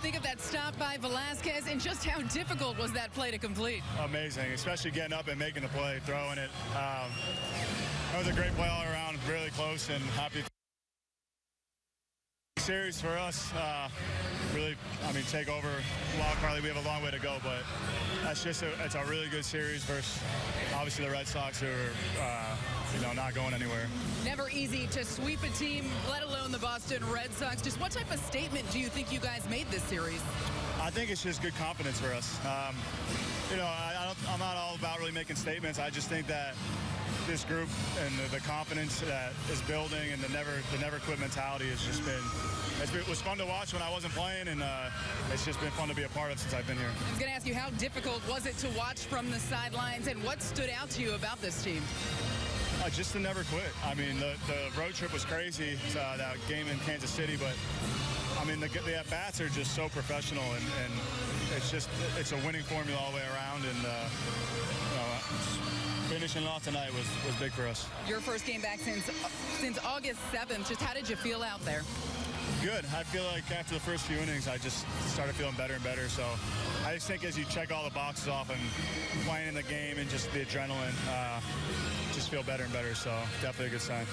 Think of that stop by Velasquez and just how difficult was that play to complete? Amazing, especially getting up and making the play, throwing it. Um, that was a great play all around, really close and happy. Series for us, uh, really, I mean, take over wild card. We have a long way to go, but that's just a, it's a really good series versus obviously the Red Sox who are, uh, you know, not going anywhere. Never easy to sweep a team, let alone the Boston Red Sox. Just what type of statement do you think you guys made this series? I think it's just good confidence for us. Um, you know, I, I am not all about really making statements. I just think that this group and the, the, confidence that is building and the never the never quit mentality has just been, been it was fun to watch when I wasn't playing and uh, it's just been fun to be a part of since I've been here. I was going to ask you how difficult was it to watch from the sidelines and what stood out to you about this team? Uh, just to never quit. I mean, the, the road trip was crazy, uh, that game in Kansas City, but I mean, the, the at-bats are just so professional, and, and, it's just, it's a winning formula all the way around, and tonight was, was big for us. Your first game back since since August 7th. Just how did you feel out there? Good. I feel like after the first few innings, I just started feeling better and better. So I just think as you check all the boxes off and playing in the game and just the adrenaline, uh, just feel better and better. So definitely a good sign.